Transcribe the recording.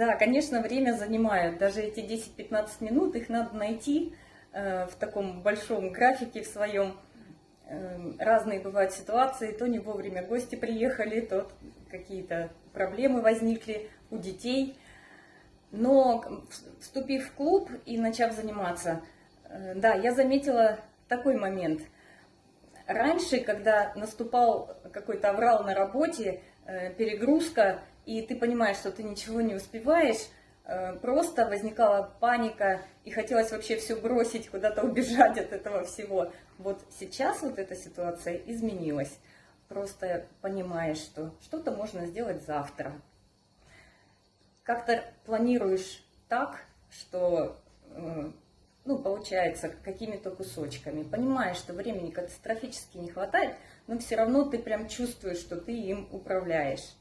Да, конечно, время занимает. Даже эти 10-15 минут, их надо найти э, в таком большом графике в своем. Э, разные бывают ситуации, то не вовремя гости приехали, то какие-то проблемы возникли у детей. Но вступив в клуб и начав заниматься, э, да, я заметила такой момент. Раньше, когда наступал какой-то аврал на работе, перегрузка, и ты понимаешь, что ты ничего не успеваешь, э, просто возникала паника, и хотелось вообще все бросить, куда-то убежать от этого всего. Вот сейчас вот эта ситуация изменилась. Просто понимаешь, что что-то можно сделать завтра. Как-то планируешь так, что э, ну, получается, какими-то кусочками. Понимаешь, что времени катастрофически не хватает, но все равно ты прям чувствуешь, что ты им управляешь.